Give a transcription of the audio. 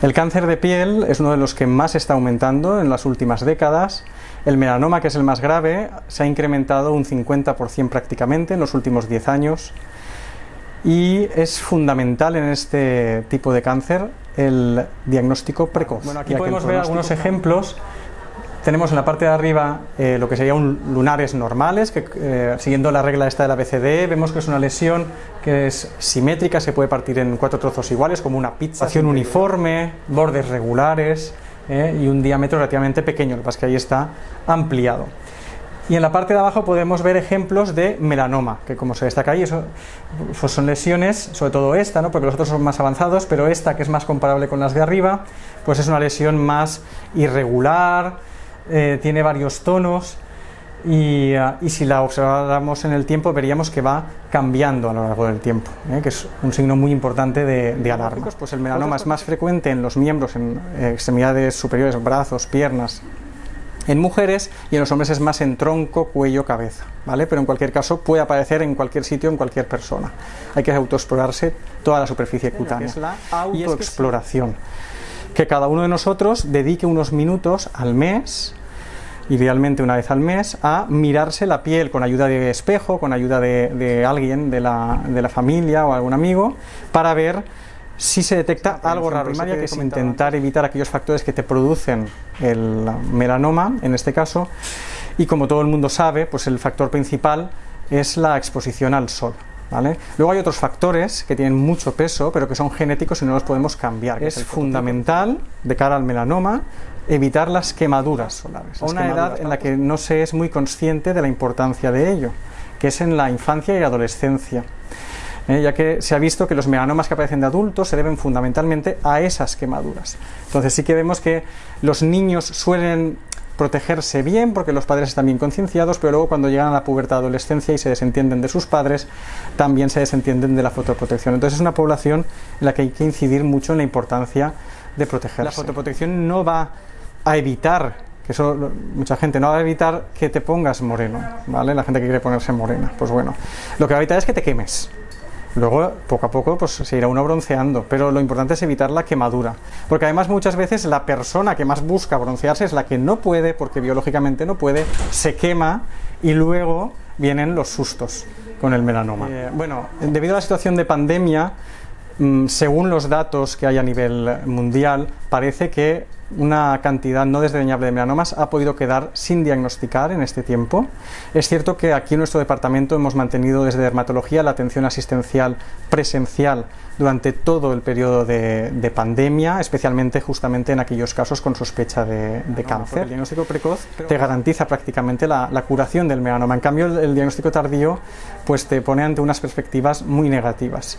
El cáncer de piel es uno de los que más está aumentando en las últimas décadas. El melanoma, que es el más grave, se ha incrementado un 50% prácticamente en los últimos 10 años y es fundamental en este tipo de cáncer el diagnóstico precoz. Bueno, aquí podemos ver algunos ejemplos tenemos en la parte de arriba eh, lo que serían lunares normales, que eh, siguiendo la regla esta de la BCD, vemos que es una lesión que es simétrica, se puede partir en cuatro trozos iguales, como una pizza, acción uniforme, bordes regulares eh, y un diámetro relativamente pequeño, lo que pasa es que ahí está ampliado. Y en la parte de abajo podemos ver ejemplos de melanoma, que como se destaca ahí, eso, pues son lesiones, sobre todo esta, ¿no? porque los otros son más avanzados, pero esta, que es más comparable con las de arriba, pues es una lesión más irregular, eh, tiene varios tonos y, eh, y, si la observáramos en el tiempo veríamos que va cambiando a lo largo del tiempo, ¿eh? que es un signo muy importante de, de alarma. Pues el melanoma es más frecuente en los miembros, en extremidades superiores, brazos, piernas, en mujeres y en los hombres es más en tronco, cuello, cabeza, ¿vale? Pero en cualquier caso puede aparecer en cualquier sitio, en cualquier persona. Hay que autoexplorarse toda la superficie cutánea. Es la autoexploración. Que cada uno de nosotros dedique unos minutos al mes idealmente una vez al mes, a mirarse la piel con ayuda de espejo, con ayuda de, alguien de la, de la, familia o algún amigo, para ver si se detecta algo raro. Primaria, que es intentar evitar aquellos factores que te producen el melanoma, en este caso, y como todo el mundo sabe, pues el factor principal es la exposición al sol. ¿Vale? Luego hay otros factores que tienen mucho peso, pero que son genéticos y no los podemos cambiar. Es fundamental, de cara al melanoma, evitar las quemaduras solares. Una edad en la que no se es muy consciente de la importancia de ello, que es en la infancia y adolescencia. ¿eh? ya que se ha visto que los melanomas que aparecen de adultos se deben fundamentalmente a esas quemaduras. Entonces sí que vemos que los niños suelen protegerse bien porque los padres están bien concienciados, pero luego cuando llegan a la pubertad adolescencia y se desentienden de sus padres, también se desentienden de la fotoprotección. Entonces es una población en la que hay que incidir mucho en la importancia de protegerse. La fotoprotección no va a evitar, que eso mucha gente no va a evitar que te pongas moreno, ¿vale? La gente que quiere ponerse morena, pues bueno, lo que va a evitar es que te quemes. Luego, poco a poco, pues se irá uno bronceando, pero lo importante es evitar la quemadura, porque además muchas veces la persona que más busca broncearse es la que no puede, porque biológicamente no puede, se quema y luego vienen los sustos con el melanoma. Eh, bueno, debido a la situación de pandemia, mm, según los datos que hay a nivel mundial, parece que una cantidad no desdeñable de melanomas ha podido quedar sin diagnosticar en este tiempo. Es cierto que aquí en nuestro departamento hemos mantenido desde dermatología la atención asistencial presencial durante todo el periodo de, pandemia, especialmente justamente en aquellos casos con sospecha de, cáncer. El diagnóstico precoz te garantiza prácticamente la, curación del melanoma. En cambio, el, el diagnóstico tardío pues te pone ante unas perspectivas muy negativas.